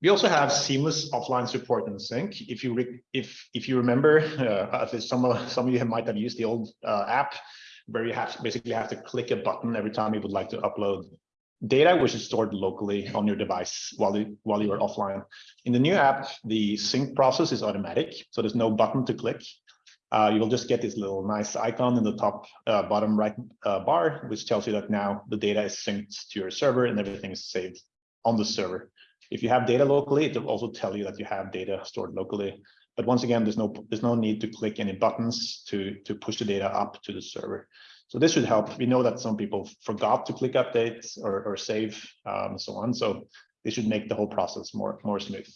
We also have seamless offline support in Sync. If you if if you remember, uh, some of some of you might have used the old uh, app where you have basically have to click a button every time you would like to upload data, which is stored locally on your device while you while you are offline. In the new app, the sync process is automatic, so there's no button to click. Uh, you will just get this little nice icon in the top uh, bottom right uh, bar, which tells you that now the data is synced to your server and everything is saved on the server. If you have data locally, it will also tell you that you have data stored locally. But once again, there's no there's no need to click any buttons to to push the data up to the server. So this should help. We know that some people forgot to click updates or, or save um, so on. So this should make the whole process more more smooth.